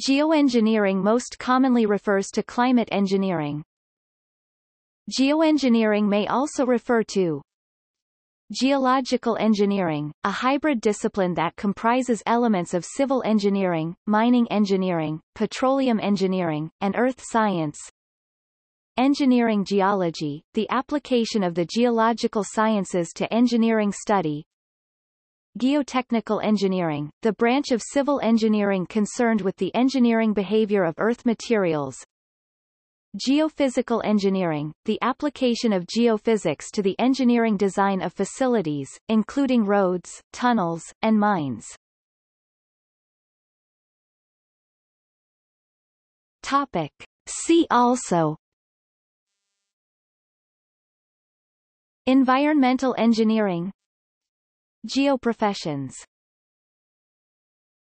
Geoengineering most commonly refers to climate engineering. Geoengineering may also refer to Geological engineering, a hybrid discipline that comprises elements of civil engineering, mining engineering, petroleum engineering, and earth science. Engineering geology, the application of the geological sciences to engineering study. Geotechnical engineering, the branch of civil engineering concerned with the engineering behavior of earth materials, Geophysical engineering, the application of geophysics to the engineering design of facilities, including roads, tunnels, and mines. Topic. See also Environmental engineering Geoprofessions